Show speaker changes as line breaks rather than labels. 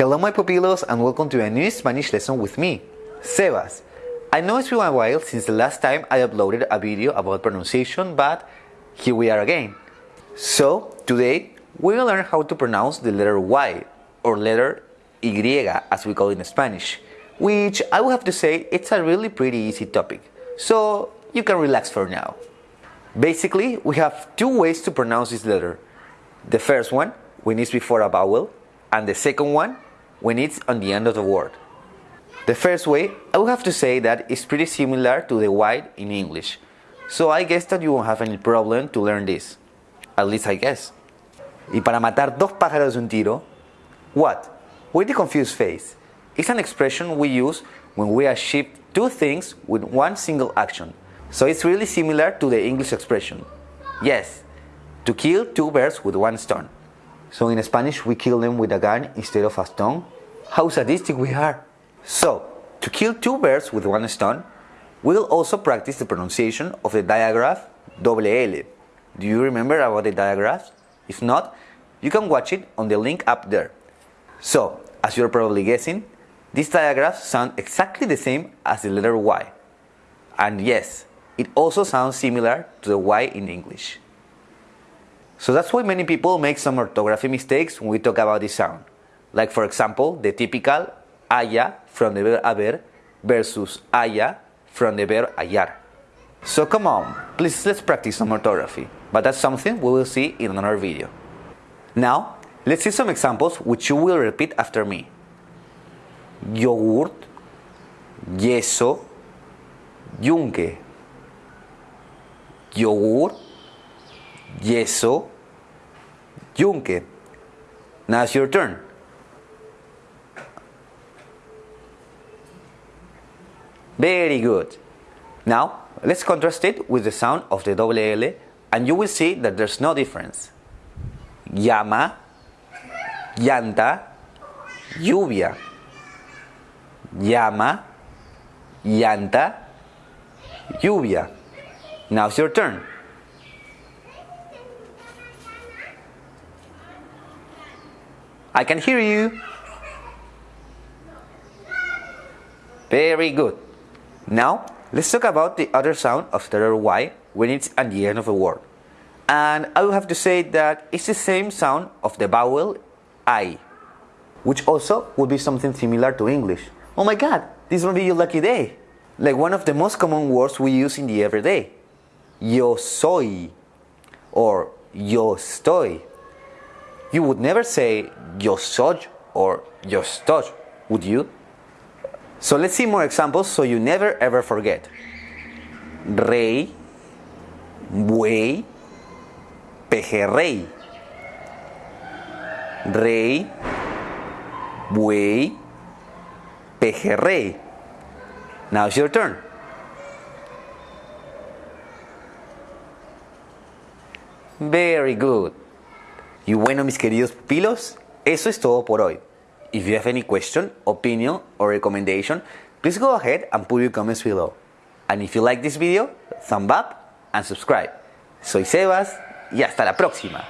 Hello my pupilos and welcome to a new Spanish lesson with me, Sebas. I know it's been a while since the last time I uploaded a video about pronunciation, but here we are again. So, today we will learn how to pronounce the letter Y, or letter Y as we call it in Spanish, which I will have to say it's a really pretty easy topic, so you can relax for now. Basically, we have two ways to pronounce this letter. The first one, when it's before a vowel, and the second one, when it's on the end of the word. The first way, I would have to say that it's pretty similar to the Y in English, so I guess that you won't have any problem to learn this. At least I guess. Y para matar dos pájaros de un tiro, what? With the confused face. It's an expression we use when we achieve two things with one single action. So it's really similar to the English expression. Yes, to kill two birds with one stone. So in Spanish we kill them with a gun instead of a stone. How sadistic we are! So, to kill two birds with one stone, we'll also practice the pronunciation of the diagraph double L. Do you remember about the digraphs? If not, you can watch it on the link up there. So, as you're probably guessing, these digraphs sound exactly the same as the letter Y. And yes, it also sounds similar to the Y in English. So that's why many people make some orthography mistakes when we talk about this sound. Like for example, the typical haya from the verb haber versus halla from the verb hallar. So come on, please let's practice some orthography, but that's something we will see in another video. Now, let's see some examples which you will repeat after me. Yogurt, yeso, yunque. Yogurt, yeso, yunque. Now it's your turn. Very good. Now, let's contrast it with the sound of the double L and you will see that there's no difference. Llama, llanta, lluvia. Llama, llanta, lluvia. Now it's your turn. I can hear you. Very good. Now, let's talk about the other sound of the letter Y when it's at the end of a word. And I will have to say that it's the same sound of the vowel I, which also would be something similar to English. Oh my god, this will be your lucky day. Like one of the most common words we use in the everyday. Yo soy or yo estoy. You would never say yo soy or yo estoy, would you? So let's see more examples so you never ever forget. Rey, buey, pejerrey. Rey, buey, pejerrey. Now it's your turn. Very good. Y bueno, mis queridos pupilos, eso es todo por hoy. If you have any question, opinion, or recommendation, please go ahead and put your comments below. And if you like this video, thumb up and subscribe. Soy Sebas y hasta la próxima.